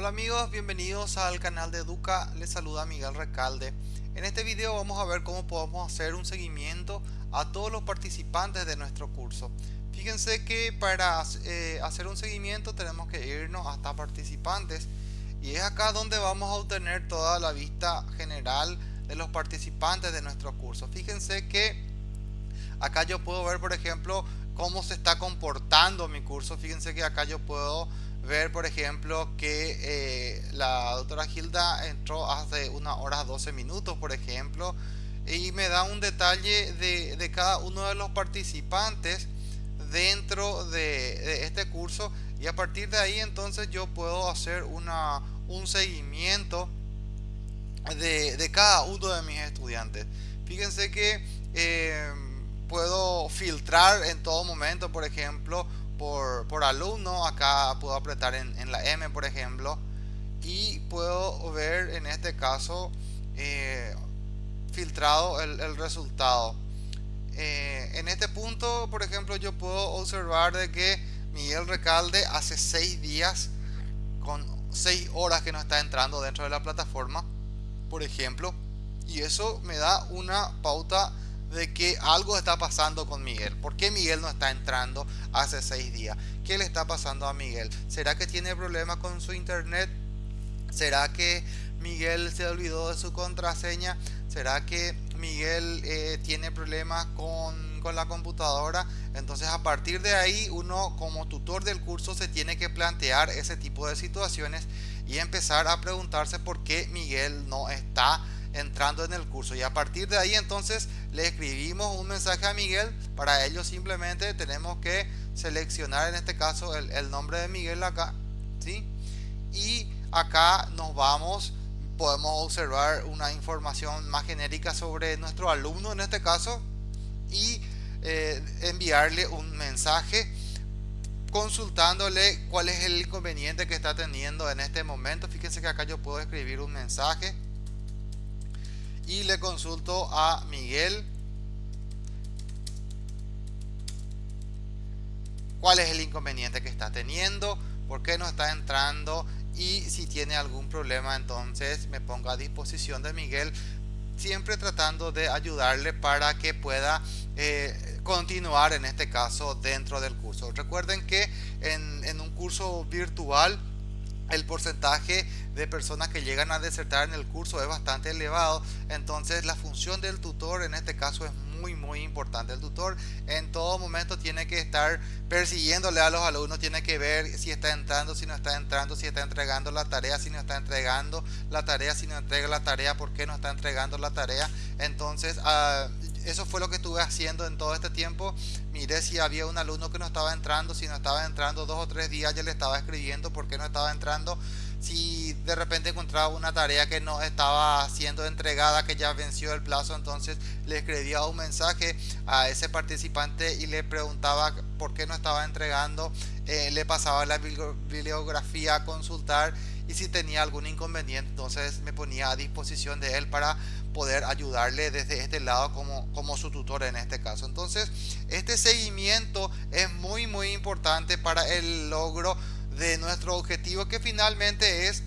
Hola amigos, bienvenidos al canal de Educa, les saluda Miguel Recalde. En este video vamos a ver cómo podemos hacer un seguimiento a todos los participantes de nuestro curso. Fíjense que para eh, hacer un seguimiento tenemos que irnos hasta participantes y es acá donde vamos a obtener toda la vista general de los participantes de nuestro curso. Fíjense que acá yo puedo ver por ejemplo cómo se está comportando mi curso. Fíjense que acá yo puedo ver por ejemplo que eh, la doctora Gilda entró hace una hora 12 minutos por ejemplo y me da un detalle de, cada uno de los participantes dentro de, este curso y a partir de ahí entonces yo puedo hacer una, un seguimiento de, cada uno de mis estudiantes. Fíjense que eh, puedo filtrar en todo momento por ejemplo por, alumno acá puedo apretar en, la M por ejemplo y puedo ver en este caso eh, filtrado el, resultado. Eh, en este punto por ejemplo yo puedo observar de que Miguel Recalde hace seis días con seis horas que no está entrando dentro de la plataforma por ejemplo y eso me da una pauta de que algo está pasando con Miguel. ¿Por qué Miguel no está entrando hace seis días? ¿Qué le está pasando a Miguel? ¿Será que tiene problemas con su internet? ¿Será que Miguel se olvidó de su contraseña? ¿Será que Miguel eh, tiene problemas con, con la computadora? Entonces a partir de ahí uno como tutor del curso se tiene que plantear ese tipo de situaciones y empezar a preguntarse por qué Miguel no está entrando en el curso. Y a partir de ahí entonces le escribimos un mensaje a Miguel. Para ello simplemente tenemos que seleccionar en este caso el, nombre de Miguel acá ¿sí? y acá nos vamos podemos observar una información más genérica sobre nuestro alumno en este caso y eh, enviarle un mensaje consultándole cuál es el inconveniente que está teniendo en este momento. Fíjense que acá yo puedo escribir un mensaje y le consulto a Miguel cuál es el inconveniente que está teniendo, por qué no está entrando y si tiene algún problema entonces me pongo a disposición de Miguel siempre tratando de ayudarle para que pueda eh, continuar en este caso dentro del curso. Recuerden que en, en un curso virtual el porcentaje de personas que llegan a desertar en el curso es bastante elevado entonces la función del tutor en este caso es muy muy importante el tutor en todo momento tiene que estar persiguiéndole a los alumnos tiene que ver si está entrando si no está entrando si está entregando la tarea si no está entregando la tarea si no entrega la tarea por qué no está entregando la tarea entonces uh, eso fue lo que estuve haciendo en todo este tiempo. Miré si había un alumno que no estaba entrando, si no estaba entrando dos o tres días ya le estaba escribiendo por qué no estaba entrando. Si de repente encontraba una tarea que no estaba siendo entregada, que ya venció el plazo, entonces le escribía un mensaje a ese participante y le preguntaba por qué no estaba entregando. Eh, le pasaba la bibliografía a consultar y si tenía algún inconveniente, entonces me ponía a disposición de él para poder ayudarle desde este lado como, como su tutor en este caso. Entonces, este seguimiento es muy, muy importante para el logro de nuestro objetivo que finalmente es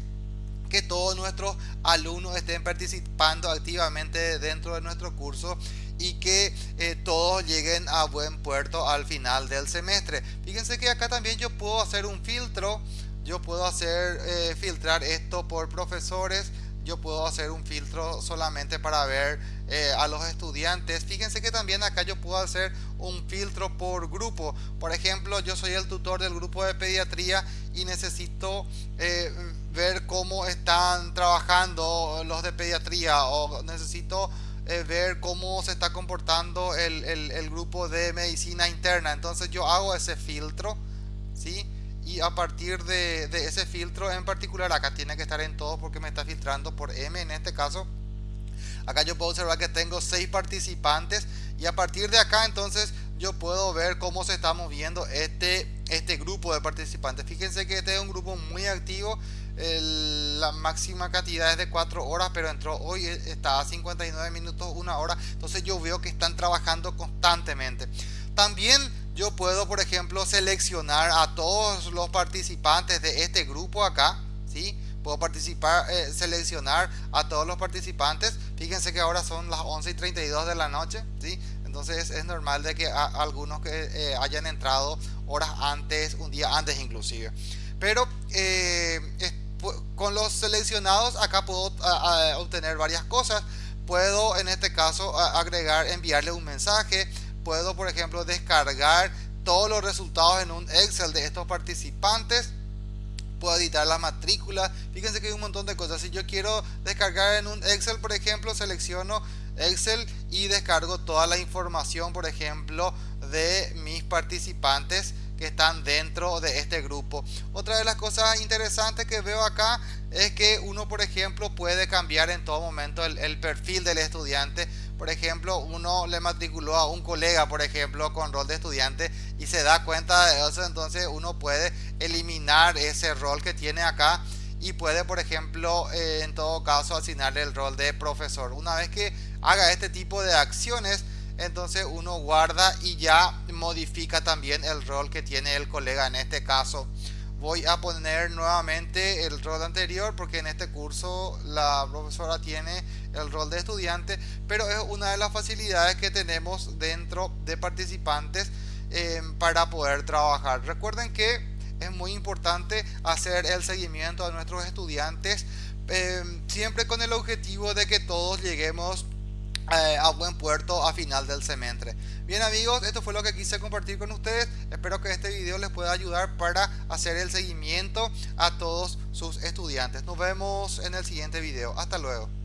que todos nuestros alumnos estén participando activamente dentro de nuestro curso y que eh, todos lleguen a buen puerto al final del semestre. Fíjense que acá también yo puedo hacer un filtro, yo puedo hacer eh, filtrar esto por profesores, yo puedo hacer un filtro solamente para ver eh, a los estudiantes. Fíjense que también acá yo puedo hacer un filtro por grupo. Por ejemplo yo soy el tutor del grupo de pediatría y necesito eh, ver cómo están trabajando los de pediatría o necesito eh, ver cómo se está comportando el, el, el grupo de medicina interna. Entonces yo hago ese filtro ¿sí? Y a partir de, ese filtro en particular acá tiene que estar en todo porque me está filtrando por M en este caso. Acá yo puedo observar que tengo seis participantes y a partir de acá entonces yo puedo ver cómo se está moviendo este este grupo de participantes. Fíjense que este es un grupo muy activo la máxima cantidad es de 4 horas pero entró hoy e, está a 59 minutos una hora. Entonces yo veo que están trabajando constantemente. También yo puedo por ejemplo seleccionar a todos los participantes de este grupo acá ¿sí? Puedo participar, eh, seleccionar a todos los participantes. Fíjense que ahora son las 11 y 32 de la noche, ¿sí? Entonces es normal de que algunos que eh, hayan entrado horas antes, un día antes inclusive. Pero eh, con los seleccionados acá puedo obtener varias cosas. Puedo en este caso agregar, enviarle un mensaje. Puedo por ejemplo descargar todos los resultados en un Excel de estos participantes. Puedo editar la matrícula fíjense que hay un montón de cosas. Si yo quiero descargar en un Excel por ejemplo selecciono Excel y descargo toda la información por ejemplo de mis participantes que están dentro de este grupo. Otra de las cosas interesantes que veo acá es que uno por ejemplo puede cambiar en todo momento el, perfil del estudiante por ejemplo uno le matriculó a un colega por ejemplo con rol de estudiante y se da cuenta de eso entonces uno puede eliminar ese rol que tiene acá y puede por ejemplo eh, en todo caso asignarle el rol de profesor. Una vez que haga este tipo de acciones entonces uno guarda y ya modifica también el rol que tiene el colega en este caso voy a poner nuevamente el rol anterior porque en este curso la profesora tiene el rol de estudiante pero es una de las facilidades que tenemos dentro de participantes eh, para poder trabajar. Recuerden que es muy importante hacer el seguimiento a nuestros estudiantes eh, siempre con el objetivo de que todos lleguemos eh, a buen puerto a final del semestre. Bien amigos, esto fue lo que quise compartir con ustedes. Espero que este video les pueda ayudar para hacer el seguimiento a todos sus estudiantes. Nos vemos en el siguiente video. Hasta luego.